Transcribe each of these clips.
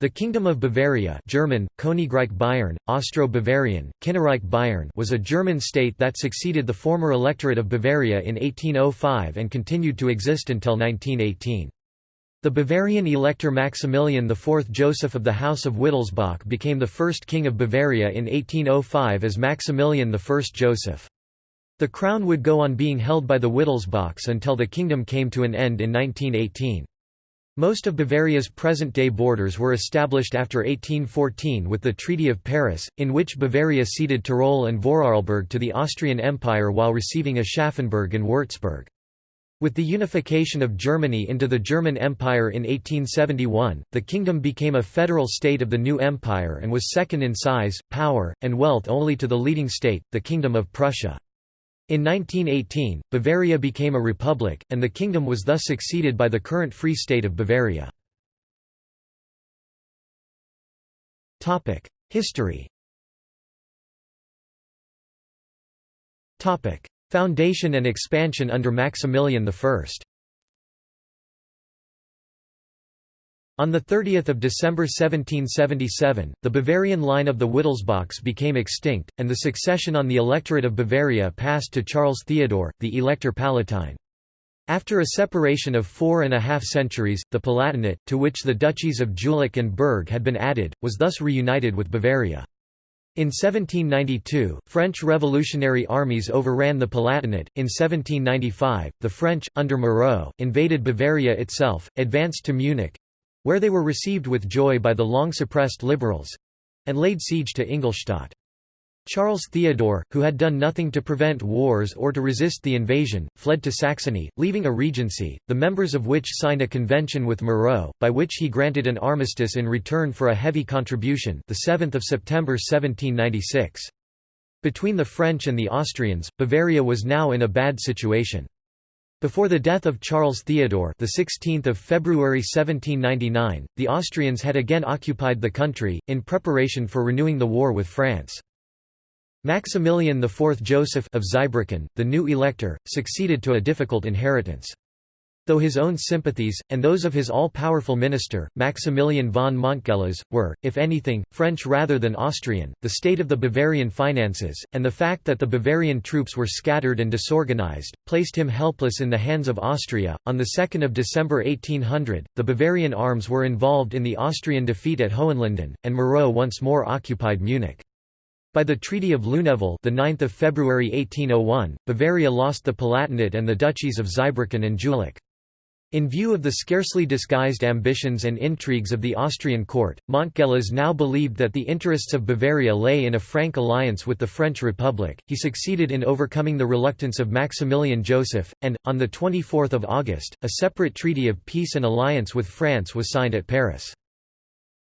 The Kingdom of Bavaria German, Königreich Bayern, Austro-Bavarian, Kinnerreich Bayern was a German state that succeeded the former Electorate of Bavaria in 1805 and continued to exist until 1918. The Bavarian elector Maximilian IV Joseph of the House of Wittelsbach became the first king of Bavaria in 1805 as Maximilian I Joseph. The crown would go on being held by the Wittelsbachs until the kingdom came to an end in 1918. Most of Bavaria's present-day borders were established after 1814 with the Treaty of Paris, in which Bavaria ceded Tyrol and Vorarlberg to the Austrian Empire while receiving Aschaffenburg and Würzburg. With the unification of Germany into the German Empire in 1871, the kingdom became a federal state of the new empire and was second in size, power, and wealth only to the leading state, the Kingdom of Prussia. In 1918, Bavaria became a republic, and the kingdom was thus succeeded by the current Free State of Bavaria. History Foundation and expansion under Maximilian I On 30 December 1777, the Bavarian line of the Wittelsbachs became extinct, and the succession on the Electorate of Bavaria passed to Charles Theodore, the Elector Palatine. After a separation of four and a half centuries, the Palatinate, to which the duchies of Jülich and Berg had been added, was thus reunited with Bavaria. In 1792, French revolutionary armies overran the Palatinate. In 1795, the French, under Moreau, invaded Bavaria itself, advanced to Munich, where they were received with joy by the long-suppressed liberals—and laid siege to Ingolstadt. Charles Theodore, who had done nothing to prevent wars or to resist the invasion, fled to Saxony, leaving a regency, the members of which signed a convention with Moreau, by which he granted an armistice in return for a heavy contribution the 7th of September 1796. Between the French and the Austrians, Bavaria was now in a bad situation. Before the death of Charles Theodore the 16th of February 1799, the Austrians had again occupied the country, in preparation for renewing the war with France. Maximilian IV Joseph of Zweibrücken, the new elector, succeeded to a difficult inheritance. Though his own sympathies, and those of his all-powerful minister, Maximilian von Montgelas, were, if anything, French rather than Austrian, the state of the Bavarian finances, and the fact that the Bavarian troops were scattered and disorganized, placed him helpless in the hands of Austria. On 2 December 1800, the Bavarian arms were involved in the Austrian defeat at Hohenlinden, and Moreau once more occupied Munich. By the Treaty of Lunéville the 9th of February 1801, Bavaria lost the Palatinate and the duchies of Zweibrücken and Jülich. In view of the scarcely disguised ambitions and intrigues of the Austrian court, Montgelas now believed that the interests of Bavaria lay in a frank alliance with the French Republic. He succeeded in overcoming the reluctance of Maximilian Joseph, and, on 24 August, a separate treaty of peace and alliance with France was signed at Paris.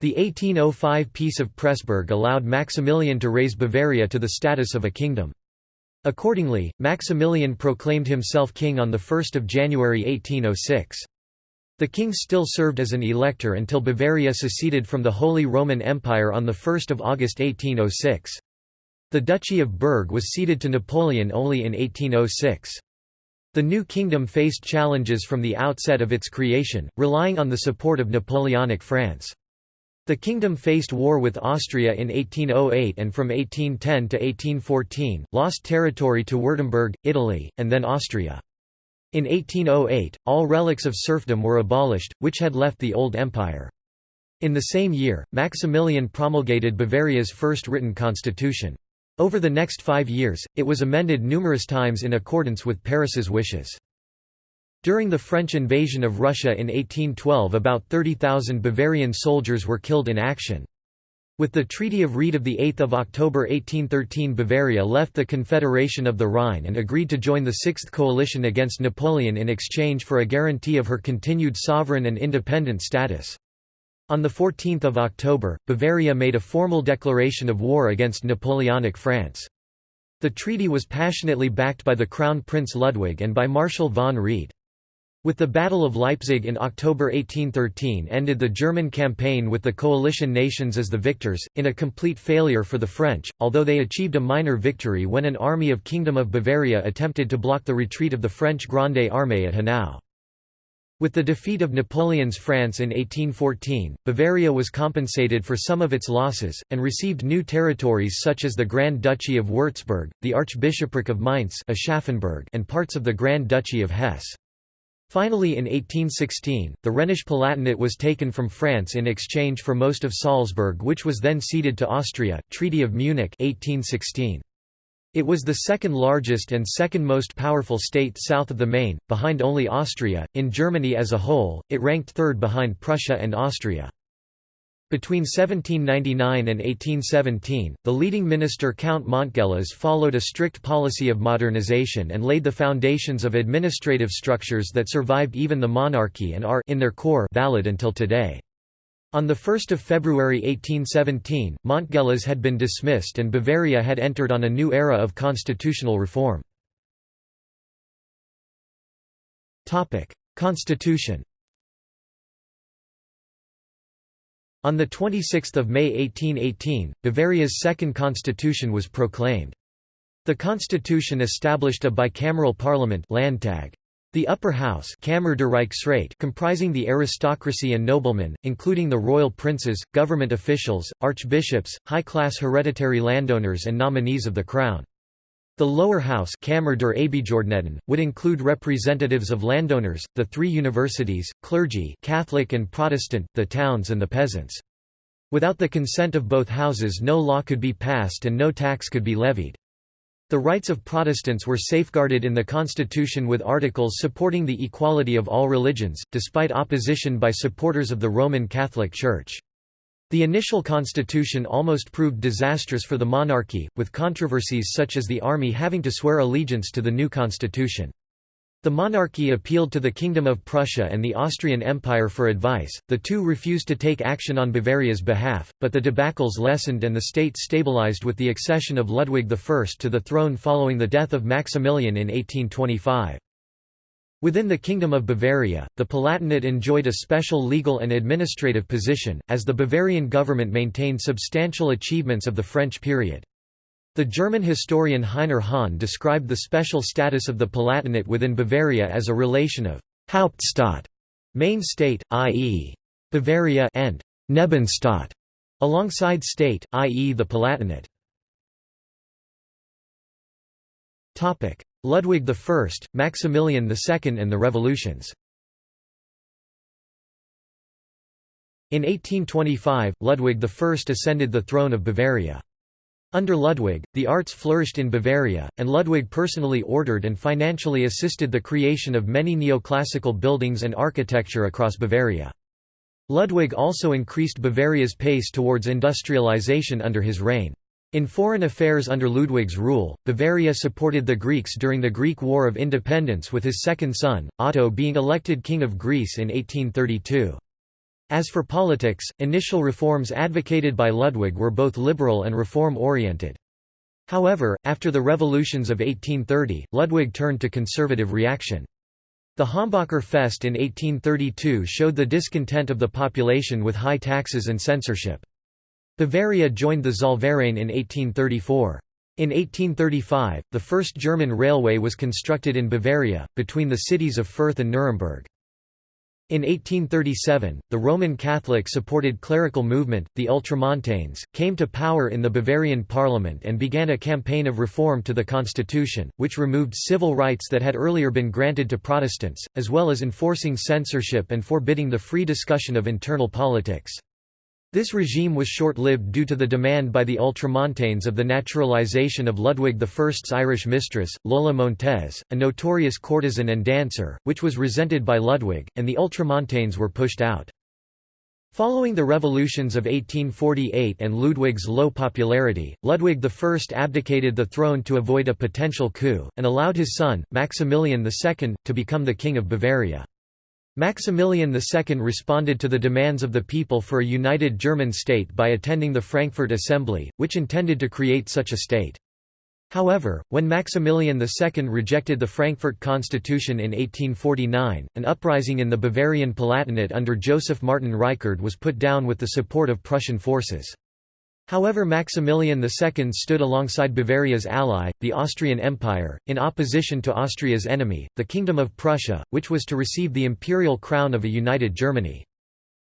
The 1805 Peace of Pressburg allowed Maximilian to raise Bavaria to the status of a kingdom. Accordingly, Maximilian proclaimed himself king on 1 January 1806. The king still served as an elector until Bavaria seceded from the Holy Roman Empire on 1 August 1806. The Duchy of Berg was ceded to Napoleon only in 1806. The new kingdom faced challenges from the outset of its creation, relying on the support of Napoleonic France. The kingdom faced war with Austria in 1808 and from 1810 to 1814, lost territory to Württemberg, Italy, and then Austria. In 1808, all relics of serfdom were abolished, which had left the old empire. In the same year, Maximilian promulgated Bavaria's first written constitution. Over the next five years, it was amended numerous times in accordance with Paris's wishes. During the French invasion of Russia in 1812 about 30,000 Bavarian soldiers were killed in action. With the Treaty of Ried of 8 October 1813 Bavaria left the Confederation of the Rhine and agreed to join the Sixth Coalition against Napoleon in exchange for a guarantee of her continued sovereign and independent status. On 14 October, Bavaria made a formal declaration of war against Napoleonic France. The treaty was passionately backed by the Crown Prince Ludwig and by Marshal von Wrede. With the Battle of Leipzig in October 1813 ended the German campaign with the coalition nations as the victors, in a complete failure for the French, although they achieved a minor victory when an army of Kingdom of Bavaria attempted to block the retreat of the French Grande Armée at Hanau. With the defeat of Napoleon's France in 1814, Bavaria was compensated for some of its losses, and received new territories such as the Grand Duchy of Würzburg, the Archbishopric of Mainz and parts of the Grand Duchy of Hesse. Finally in 1816, the Rhenish Palatinate was taken from France in exchange for most of Salzburg which was then ceded to Austria Treaty of Munich 1816. It was the second largest and second most powerful state south of the Main, behind only Austria. In Germany as a whole, it ranked third behind Prussia and Austria. Between 1799 and 1817, the leading minister Count Montgelas followed a strict policy of modernization and laid the foundations of administrative structures that survived even the monarchy and are in their core valid until today. On 1 February 1817, Montgelas had been dismissed and Bavaria had entered on a new era of constitutional reform. Constitution On 26 May 1818, Bavaria's second constitution was proclaimed. The constitution established a bicameral parliament Landtag. The upper house Kammer der Reichsrat comprising the aristocracy and noblemen, including the royal princes, government officials, archbishops, high-class hereditary landowners and nominees of the crown. The lower house would include representatives of landowners, the three universities, clergy Catholic and Protestant, the towns and the peasants. Without the consent of both houses no law could be passed and no tax could be levied. The rights of Protestants were safeguarded in the constitution with articles supporting the equality of all religions, despite opposition by supporters of the Roman Catholic Church. The initial constitution almost proved disastrous for the monarchy, with controversies such as the army having to swear allegiance to the new constitution. The monarchy appealed to the Kingdom of Prussia and the Austrian Empire for advice, the two refused to take action on Bavaria's behalf, but the debacles lessened and the state stabilized with the accession of Ludwig I to the throne following the death of Maximilian in 1825. Within the Kingdom of Bavaria, the Palatinate enjoyed a special legal and administrative position, as the Bavarian government maintained substantial achievements of the French period. The German historian Heiner Haan described the special status of the Palatinate within Bavaria as a relation of Hauptstaat, main state, i.e. Bavaria and Nebenstaat, alongside state, i.e. the Palatinate. Ludwig I, Maximilian II and the revolutions In 1825, Ludwig I ascended the throne of Bavaria. Under Ludwig, the arts flourished in Bavaria, and Ludwig personally ordered and financially assisted the creation of many neoclassical buildings and architecture across Bavaria. Ludwig also increased Bavaria's pace towards industrialization under his reign. In foreign affairs under Ludwig's rule, Bavaria supported the Greeks during the Greek War of Independence with his second son, Otto being elected King of Greece in 1832. As for politics, initial reforms advocated by Ludwig were both liberal and reform-oriented. However, after the revolutions of 1830, Ludwig turned to conservative reaction. The Hambacher Fest in 1832 showed the discontent of the population with high taxes and censorship. Bavaria joined the Zollverein in 1834. In 1835, the first German railway was constructed in Bavaria, between the cities of Fürth and Nuremberg. In 1837, the Roman Catholic-supported clerical movement, the Ultramontanes, came to power in the Bavarian parliament and began a campaign of reform to the constitution, which removed civil rights that had earlier been granted to Protestants, as well as enforcing censorship and forbidding the free discussion of internal politics. This regime was short-lived due to the demand by the Ultramontanes of the naturalization of Ludwig I's Irish mistress, Lola Montez, a notorious courtesan and dancer, which was resented by Ludwig, and the Ultramontanes were pushed out. Following the revolutions of 1848 and Ludwig's low popularity, Ludwig I abdicated the throne to avoid a potential coup, and allowed his son, Maximilian II, to become the King of Bavaria. Maximilian II responded to the demands of the people for a united German state by attending the Frankfurt Assembly, which intended to create such a state. However, when Maximilian II rejected the Frankfurt Constitution in 1849, an uprising in the Bavarian Palatinate under Joseph Martin Reichard was put down with the support of Prussian forces. However Maximilian II stood alongside Bavaria's ally, the Austrian Empire, in opposition to Austria's enemy, the Kingdom of Prussia, which was to receive the imperial crown of a united Germany.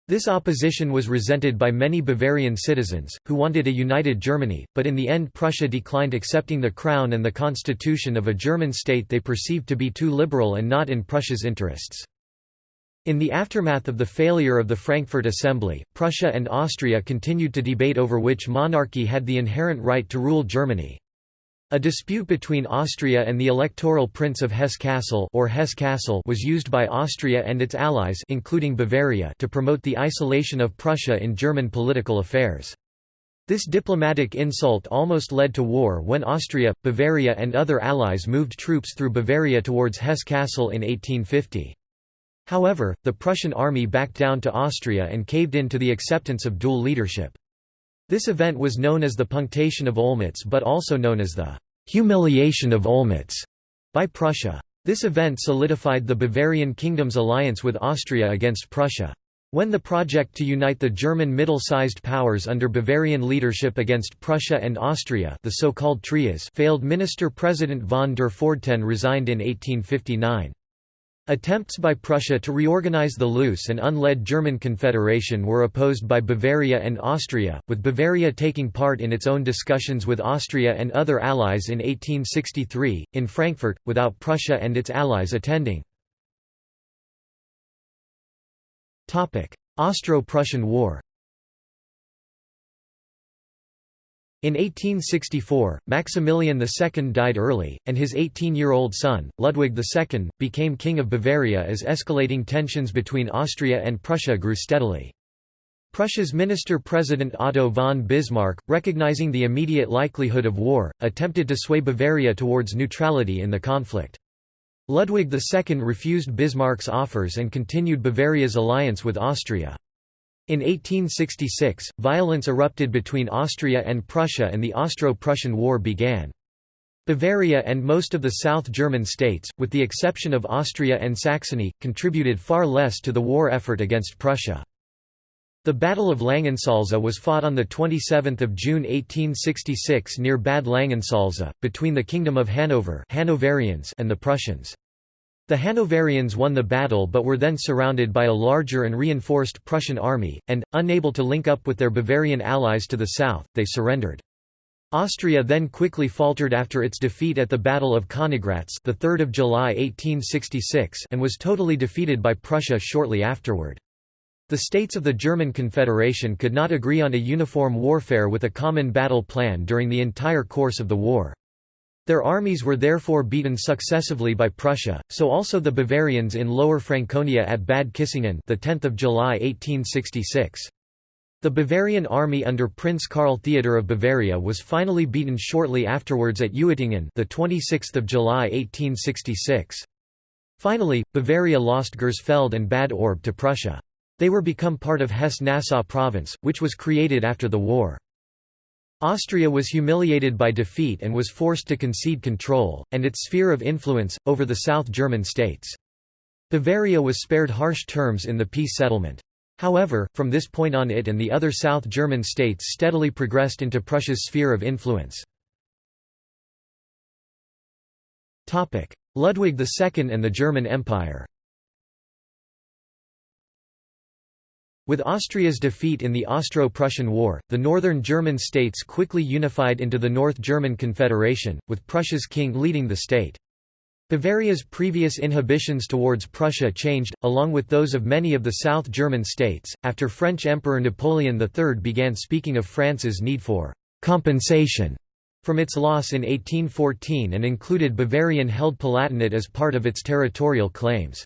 This opposition was resented by many Bavarian citizens, who wanted a united Germany, but in the end Prussia declined accepting the crown and the constitution of a German state they perceived to be too liberal and not in Prussia's interests. In the aftermath of the failure of the Frankfurt Assembly, Prussia and Austria continued to debate over which monarchy had the inherent right to rule Germany. A dispute between Austria and the electoral Prince of Hesse-Kassel or Hesse-Kassel was used by Austria and its allies including Bavaria to promote the isolation of Prussia in German political affairs. This diplomatic insult almost led to war when Austria, Bavaria and other allies moved troops through Bavaria towards Hesse-Kassel in 1850. However, the Prussian army backed down to Austria and caved in to the acceptance of dual leadership. This event was known as the Punctation of Olmütz but also known as the «humiliation of Olmütz» by Prussia. This event solidified the Bavarian kingdom's alliance with Austria against Prussia. When the project to unite the German middle-sized powers under Bavarian leadership against Prussia and Austria the so-called Trias failed Minister-President von der Pfordten resigned in 1859. Attempts by Prussia to reorganize the loose and unled German Confederation were opposed by Bavaria and Austria, with Bavaria taking part in its own discussions with Austria and other allies in 1863, in Frankfurt, without Prussia and its allies attending. Austro-Prussian War In 1864, Maximilian II died early, and his 18-year-old son, Ludwig II, became King of Bavaria as escalating tensions between Austria and Prussia grew steadily. Prussia's minister-president Otto von Bismarck, recognizing the immediate likelihood of war, attempted to sway Bavaria towards neutrality in the conflict. Ludwig II refused Bismarck's offers and continued Bavaria's alliance with Austria. In 1866, violence erupted between Austria and Prussia and the Austro-Prussian War began. Bavaria and most of the South German states, with the exception of Austria and Saxony, contributed far less to the war effort against Prussia. The Battle of Langensalza was fought on 27 June 1866 near Bad Langensalza, between the Kingdom of Hanover Hanoverians and the Prussians. The Hanoverians won the battle but were then surrounded by a larger and reinforced Prussian army, and, unable to link up with their Bavarian allies to the south, they surrendered. Austria then quickly faltered after its defeat at the Battle of Königgrätz the 3rd of July 1866 and was totally defeated by Prussia shortly afterward. The states of the German Confederation could not agree on a uniform warfare with a common battle plan during the entire course of the war. Their armies were therefore beaten successively by Prussia, so also the Bavarians in Lower Franconia at Bad Kissingen the 10th of July 1866. The Bavarian army under Prince Karl Theodor of Bavaria was finally beaten shortly afterwards at Uettingen the 26th of July 1866. Finally, Bavaria lost Gersfeld and Bad Orb to Prussia. They were become part of Hesse-Nassau province, which was created after the war. Austria was humiliated by defeat and was forced to concede control, and its sphere of influence, over the South German states. Bavaria was spared harsh terms in the peace settlement. However, from this point on it and the other South German states steadily progressed into Prussia's sphere of influence. Ludwig II and the German Empire With Austria's defeat in the Austro-Prussian War, the northern German states quickly unified into the North German Confederation, with Prussia's king leading the state. Bavaria's previous inhibitions towards Prussia changed, along with those of many of the South German states, after French Emperor Napoleon III began speaking of France's need for «compensation» from its loss in 1814 and included Bavarian-held Palatinate as part of its territorial claims.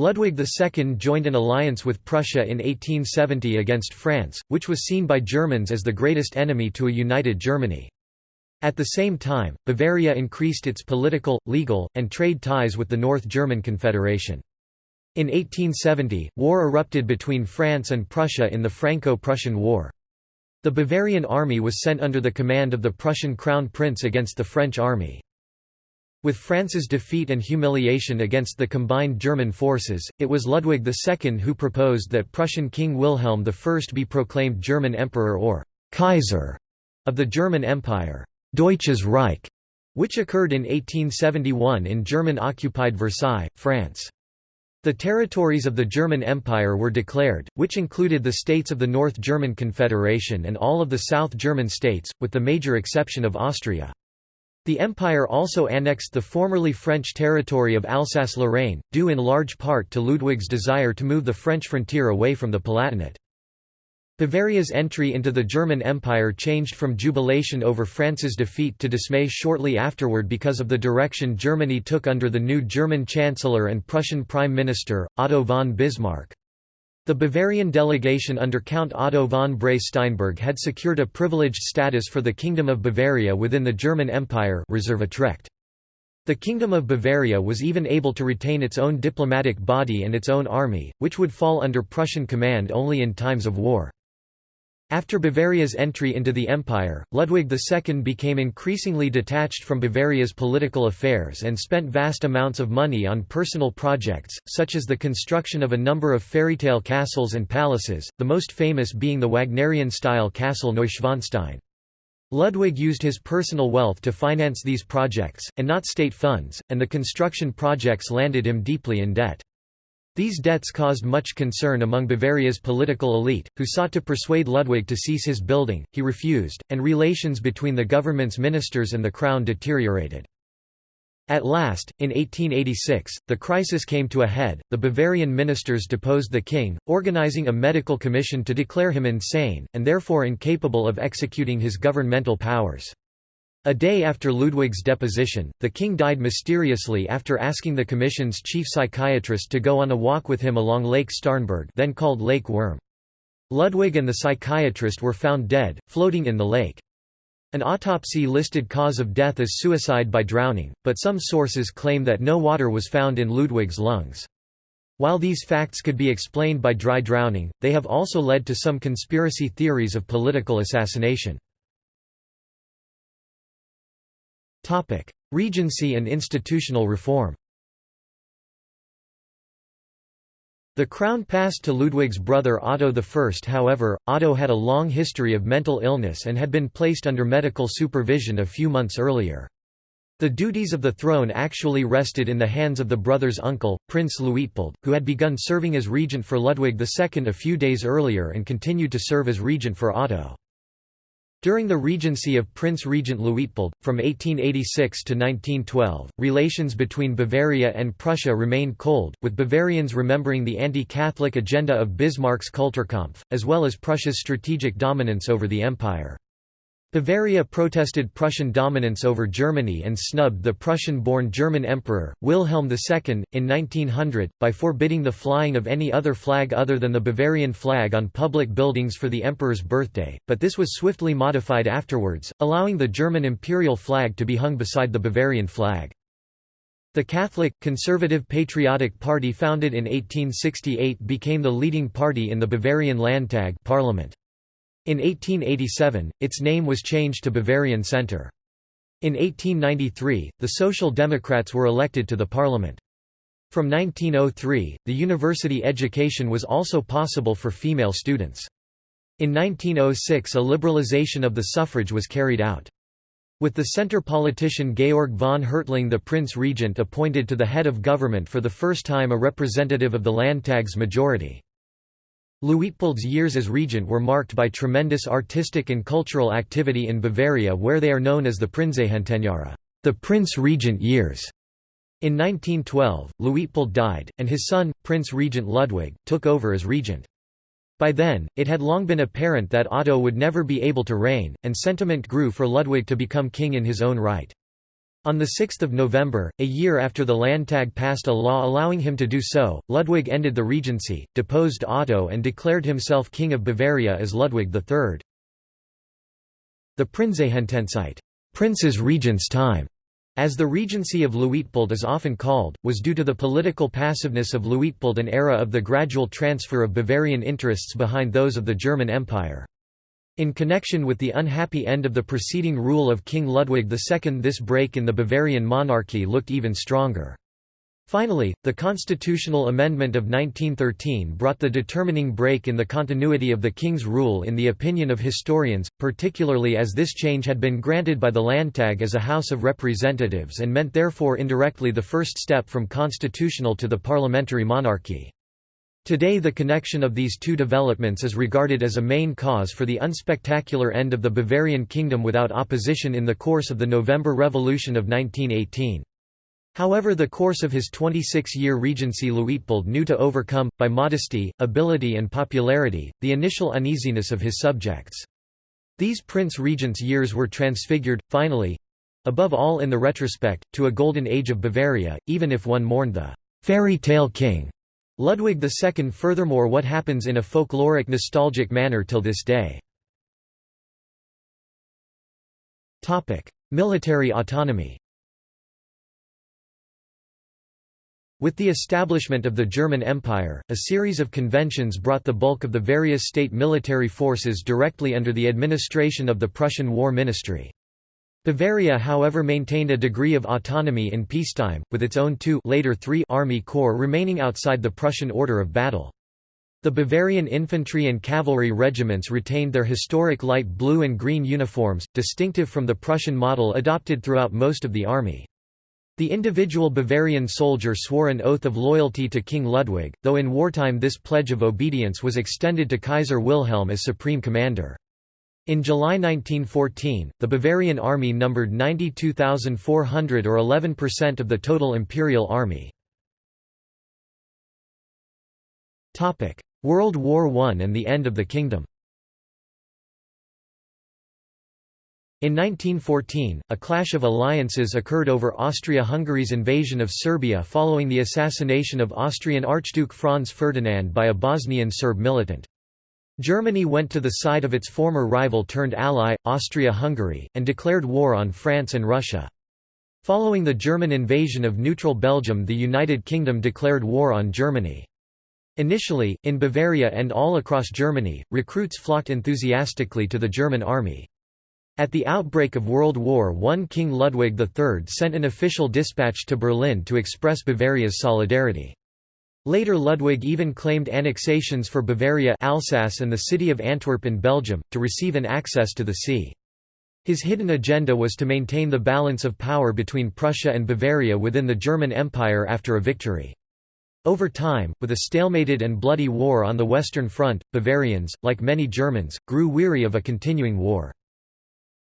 Ludwig II joined an alliance with Prussia in 1870 against France, which was seen by Germans as the greatest enemy to a united Germany. At the same time, Bavaria increased its political, legal, and trade ties with the North German Confederation. In 1870, war erupted between France and Prussia in the Franco-Prussian War. The Bavarian army was sent under the command of the Prussian crown prince against the French army. With France's defeat and humiliation against the combined German forces, it was Ludwig II who proposed that Prussian King Wilhelm I be proclaimed German Emperor or Kaiser of the German Empire, Deutsches Reich, which occurred in 1871 in German-occupied Versailles, France. The territories of the German Empire were declared, which included the states of the North German Confederation and all of the South German states, with the major exception of Austria. The empire also annexed the formerly French territory of Alsace-Lorraine, due in large part to Ludwig's desire to move the French frontier away from the Palatinate. Bavaria's entry into the German Empire changed from jubilation over France's defeat to dismay shortly afterward because of the direction Germany took under the new German Chancellor and Prussian Prime Minister, Otto von Bismarck. The Bavarian delegation under Count Otto von Bray-Steinburg had secured a privileged status for the Kingdom of Bavaria within the German Empire the Kingdom of Bavaria was even able to retain its own diplomatic body and its own army, which would fall under Prussian command only in times of war. After Bavaria's entry into the empire, Ludwig II became increasingly detached from Bavaria's political affairs and spent vast amounts of money on personal projects, such as the construction of a number of fairytale castles and palaces, the most famous being the Wagnerian-style castle Neuschwanstein. Ludwig used his personal wealth to finance these projects, and not state funds, and the construction projects landed him deeply in debt. These debts caused much concern among Bavaria's political elite, who sought to persuade Ludwig to cease his building, he refused, and relations between the government's ministers and the crown deteriorated. At last, in 1886, the crisis came to a head, the Bavarian ministers deposed the king, organizing a medical commission to declare him insane, and therefore incapable of executing his governmental powers. A day after Ludwig's deposition, the king died mysteriously after asking the commission's chief psychiatrist to go on a walk with him along Lake Starnberg then called Lake Würm. Ludwig and the psychiatrist were found dead, floating in the lake. An autopsy listed cause of death as suicide by drowning, but some sources claim that no water was found in Ludwig's lungs. While these facts could be explained by dry drowning, they have also led to some conspiracy theories of political assassination. Regency and institutional reform The crown passed to Ludwig's brother Otto I. However, Otto had a long history of mental illness and had been placed under medical supervision a few months earlier. The duties of the throne actually rested in the hands of the brother's uncle, Prince Luitpold, who had begun serving as regent for Ludwig II a few days earlier and continued to serve as regent for Otto. During the regency of Prince Regent Luitpold, from 1886 to 1912, relations between Bavaria and Prussia remained cold, with Bavarians remembering the anti-Catholic agenda of Bismarck's Kulturkampf, as well as Prussia's strategic dominance over the empire. Bavaria protested Prussian dominance over Germany and snubbed the Prussian-born German Emperor, Wilhelm II, in 1900, by forbidding the flying of any other flag other than the Bavarian flag on public buildings for the emperor's birthday, but this was swiftly modified afterwards, allowing the German imperial flag to be hung beside the Bavarian flag. The Catholic, conservative Patriotic Party founded in 1868 became the leading party in the Bavarian Landtag parliament. In 1887, its name was changed to Bavarian Centre. In 1893, the Social Democrats were elected to the parliament. From 1903, the university education was also possible for female students. In 1906 a liberalization of the suffrage was carried out. With the centre politician Georg von Hertling the Prince Regent appointed to the head of government for the first time a representative of the Landtag's majority. Luitpold's years as regent were marked by tremendous artistic and cultural activity in Bavaria where they are known as the Prinzregentenjahre the Prince Regent years. In 1912, Luitpold died, and his son, Prince Regent Ludwig, took over as regent. By then, it had long been apparent that Otto would never be able to reign, and sentiment grew for Ludwig to become king in his own right. On 6 November, a year after the Landtag passed a law allowing him to do so, Ludwig ended the regency, deposed Otto and declared himself King of Bavaria as Ludwig III. The Prinzregentenzeit Prince's Regent's time", as the regency of Luitpold is often called, was due to the political passiveness of Luitpold an era of the gradual transfer of Bavarian interests behind those of the German Empire. In connection with the unhappy end of the preceding rule of King Ludwig II this break in the Bavarian monarchy looked even stronger. Finally, the constitutional amendment of 1913 brought the determining break in the continuity of the king's rule in the opinion of historians, particularly as this change had been granted by the Landtag as a House of Representatives and meant therefore indirectly the first step from constitutional to the parliamentary monarchy. Today the connection of these two developments is regarded as a main cause for the unspectacular end of the Bavarian kingdom without opposition in the course of the November Revolution of 1918. However the course of his 26-year regency Luitpold knew to overcome, by modesty, ability and popularity, the initial uneasiness of his subjects. These prince-regent's years were transfigured, finally—above all in the retrospect, to a golden age of Bavaria, even if one mourned the «fairy tale king» Ludwig II. Furthermore what happens in a folkloric nostalgic manner till this day. Military autonomy With the establishment of the German Empire, a series of conventions brought the bulk of the various state military forces directly under the administration of the Prussian War Ministry. Bavaria however maintained a degree of autonomy in peacetime, with its own two later three army corps remaining outside the Prussian order of battle. The Bavarian infantry and cavalry regiments retained their historic light blue and green uniforms, distinctive from the Prussian model adopted throughout most of the army. The individual Bavarian soldier swore an oath of loyalty to King Ludwig, though in wartime this pledge of obedience was extended to Kaiser Wilhelm as supreme commander. In July 1914, the Bavarian army numbered 92,400 or 11% of the total imperial army. World War I and the end of the kingdom In 1914, a clash of alliances occurred over Austria-Hungary's invasion of Serbia following the assassination of Austrian Archduke Franz Ferdinand by a Bosnian Serb militant. Germany went to the side of its former rival turned ally, Austria-Hungary, and declared war on France and Russia. Following the German invasion of neutral Belgium the United Kingdom declared war on Germany. Initially, in Bavaria and all across Germany, recruits flocked enthusiastically to the German army. At the outbreak of World War I King Ludwig III sent an official dispatch to Berlin to express Bavaria's solidarity. Later Ludwig even claimed annexations for Bavaria Alsace and the city of Antwerp in Belgium, to receive an access to the sea. His hidden agenda was to maintain the balance of power between Prussia and Bavaria within the German Empire after a victory. Over time, with a stalemated and bloody war on the Western Front, Bavarians, like many Germans, grew weary of a continuing war.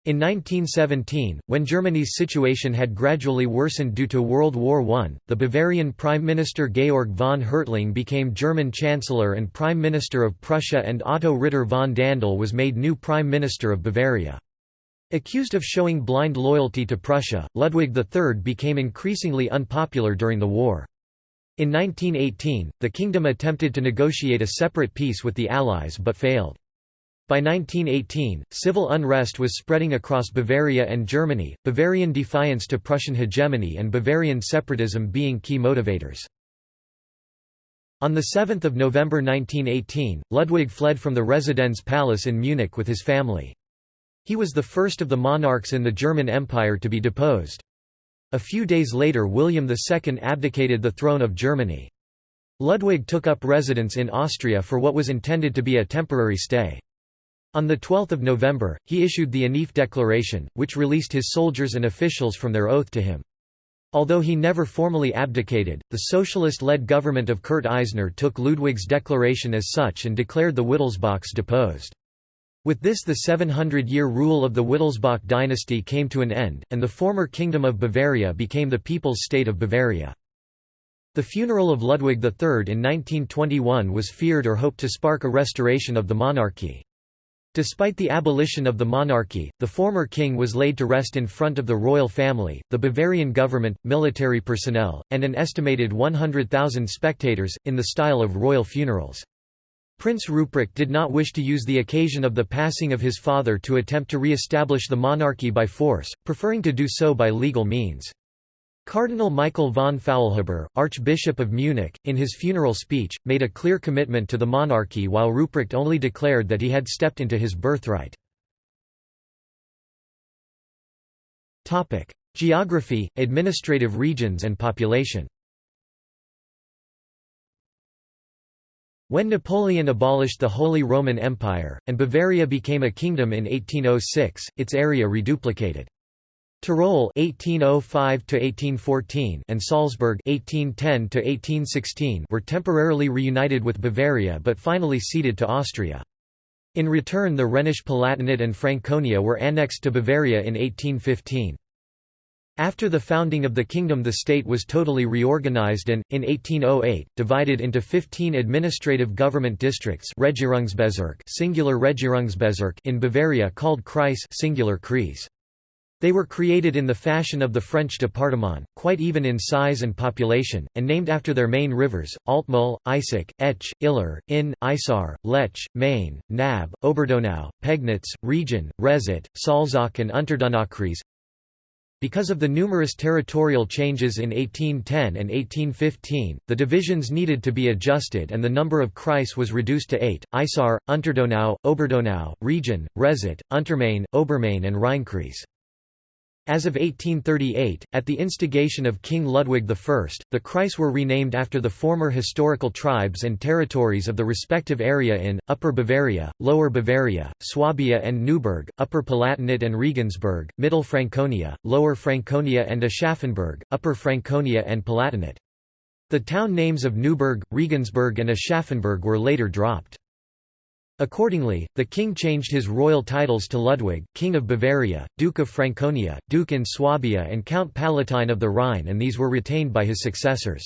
In 1917, when Germany's situation had gradually worsened due to World War I, the Bavarian Prime Minister Georg von Hertling became German Chancellor and Prime Minister of Prussia and Otto Ritter von Dandl was made new Prime Minister of Bavaria. Accused of showing blind loyalty to Prussia, Ludwig III became increasingly unpopular during the war. In 1918, the kingdom attempted to negotiate a separate peace with the Allies but failed. By 1918, civil unrest was spreading across Bavaria and Germany, Bavarian defiance to Prussian hegemony and Bavarian separatism being key motivators. On 7 November 1918, Ludwig fled from the Residenz Palace in Munich with his family. He was the first of the monarchs in the German Empire to be deposed. A few days later William II abdicated the throne of Germany. Ludwig took up residence in Austria for what was intended to be a temporary stay. On 12 November, he issued the Anif Declaration, which released his soldiers and officials from their oath to him. Although he never formally abdicated, the socialist-led government of Kurt Eisner took Ludwig's declaration as such and declared the Wittelsbachs deposed. With this the 700-year rule of the Wittelsbach dynasty came to an end, and the former Kingdom of Bavaria became the People's State of Bavaria. The funeral of Ludwig III in 1921 was feared or hoped to spark a restoration of the monarchy. Despite the abolition of the monarchy, the former king was laid to rest in front of the royal family, the Bavarian government, military personnel, and an estimated 100,000 spectators, in the style of royal funerals. Prince Ruprecht did not wish to use the occasion of the passing of his father to attempt to re-establish the monarchy by force, preferring to do so by legal means. Cardinal Michael von Faulhaber, Archbishop of Munich, in his funeral speech, made a clear commitment to the monarchy while Ruprecht only declared that he had stepped into his birthright. Geography, administrative regions and population When Napoleon abolished the Holy Roman Empire, and Bavaria became a kingdom in 1806, its area reduplicated. Tyrol (1805–1814) and Salzburg (1810–1816) were temporarily reunited with Bavaria but finally ceded to Austria. In return the Rhenish Palatinate and Franconia were annexed to Bavaria in 1815. After the founding of the kingdom the state was totally reorganized and, in 1808, divided into 15 administrative government districts singular in Bavaria called Kreis singular Kreis. They were created in the fashion of the French département, quite even in size and population, and named after their main rivers, Altmühl, Eisack, Etsch, Iller, Inn, Isar, Lech, Main, Nab, Oberdonau, Pegnitz, Regen, Rezat, Salzach and Unterdonaukreis. Because of the numerous territorial changes in 1810 and 1815, the divisions needed to be adjusted and the number of Kreis was reduced to eight, Isar, Unterdonau, Oberdonau, Regen, Rezat, Untermain, Obermain and Rheinkreis. As of 1838, at the instigation of King Ludwig I, the Kreis were renamed after the former historical tribes and territories of the respective area in, Upper Bavaria, Lower Bavaria, Swabia and Neuburg, Upper Palatinate and Regensburg, Middle Franconia, Lower Franconia and Aschaffenburg, Upper Franconia and Palatinate. The town names of Neuburg, Regensburg and Aschaffenburg were later dropped. Accordingly, the king changed his royal titles to Ludwig, King of Bavaria, Duke of Franconia, Duke in Swabia and Count Palatine of the Rhine and these were retained by his successors.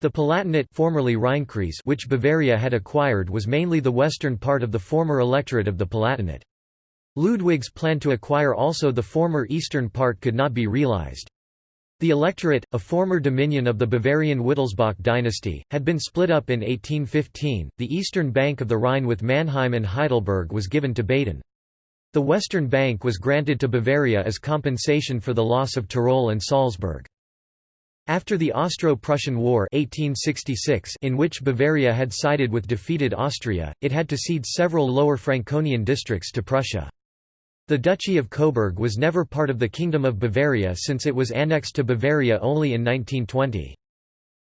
The Palatinate formerly Rheinkreis which Bavaria had acquired was mainly the western part of the former electorate of the Palatinate. Ludwig's plan to acquire also the former eastern part could not be realized. The electorate, a former dominion of the Bavarian Wittelsbach dynasty, had been split up in 1815. The eastern bank of the Rhine with Mannheim and Heidelberg was given to Baden. The western bank was granted to Bavaria as compensation for the loss of Tyrol and Salzburg. After the Austro-Prussian War 1866 in which Bavaria had sided with defeated Austria, it had to cede several lower Franconian districts to Prussia. The Duchy of Coburg was never part of the Kingdom of Bavaria since it was annexed to Bavaria only in 1920.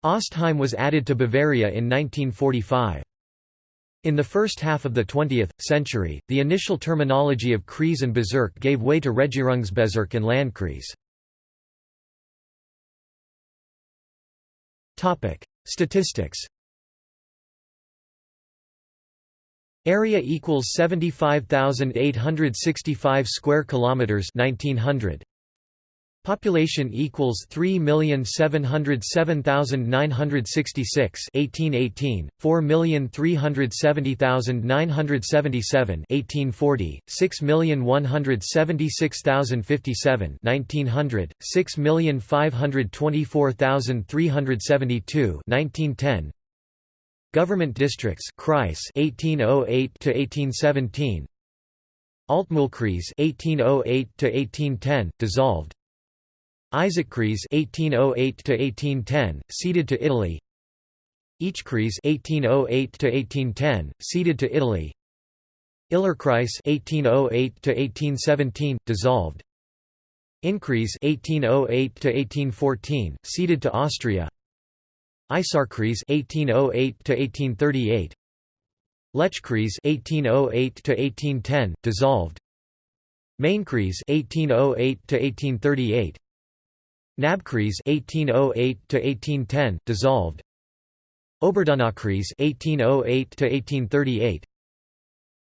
Ostheim was added to Bavaria in 1945. In the first half of the 20th century, the initial terminology of Kreis and Bezirk gave way to Regierungsbezirk and Landkreis. Statistics Area equals 75,865 square kilometers 1900. Population equals 3,707,966 1818, 4,370,977 1840, 6,176,057 1900, 6,524,372 1910 Government districts Kreis 1808 to 1817 Altmühlkreis 1808 to 1810 dissolved. Eisackkreis 1808 to 1810 ceded to Italy. Etschkreis 1808 to 1810 ceded to Italy. Illerkreis 1808 to 1817 dissolved. Innkreis 1808 to 1814 ceded to Austria Isarkreis 1808 to 1838 Lechkreis 1808 to 1810 dissolved. Mainkreis 1808 to 1838 Nabkreis 1808 to 1810 dissolved. Oberdonaukreis 1808 to 1838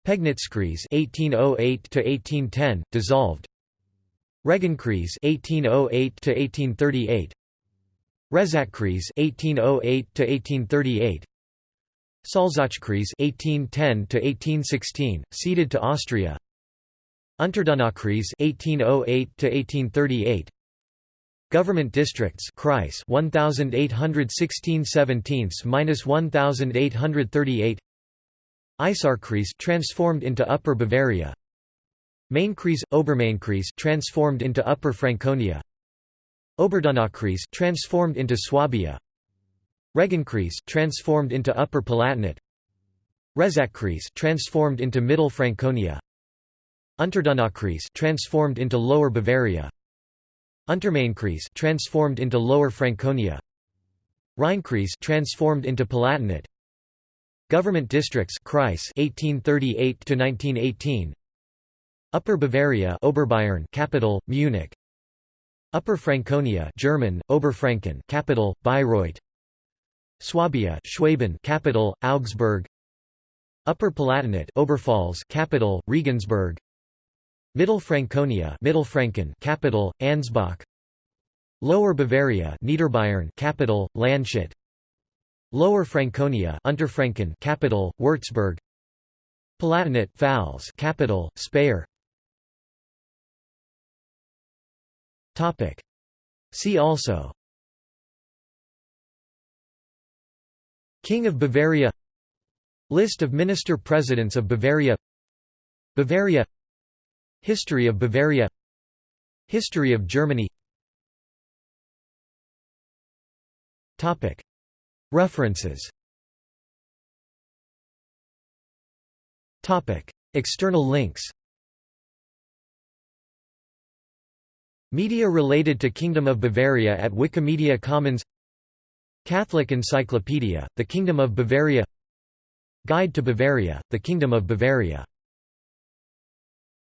Pegnitzkreis 1808 to 1810 dissolved. Regenkreis 1808 Oh to 1838 Rezatkreis 1808 to 1838 Salzachkreis (1810–1816), ceded to Austria. Unterdonaukreis (1808–1838), Government districts Kreis 1816 17 minus 1838 Isarkreis transformed into Upper Bavaria. Mainkreis Obermainkreis transformed into Upper Franconia Oberdonaukreis transformed into Swabia. Regenkreis transformed into Upper Palatinate. Rezatkreis transformed into Middle Franconia. Unterdonaukreis transformed into Lower Bavaria. Untermainkreis transformed into Lower Franconia. Rheinkreis transformed into Palatinate. Government districts Kreis 1838 to 1918 Upper Bavaria Oberbayern capital Munich Upper Franconia German Oberfranken capital Bayreuth. Swabia Schwaben capital Augsburg. Upper Palatinate Oberpfalz capital Regensburg. Middle Franconia Mittelfranken capital Ansbach. Lower Bavaria Niederbayern capital Landshut. Lower Franconia Unterfranken capital Würzburg. Palatinate Pfalz capital Speyer Topic. See also. King of Bavaria. List of Minister-Presidents of Bavaria. Bavaria. History of Bavaria. History of Germany. Topic. References. Topic. External links Media related to Kingdom of Bavaria at Wikimedia Commons Catholic Encyclopedia, The Kingdom of Bavaria Guide to Bavaria, The Kingdom of Bavaria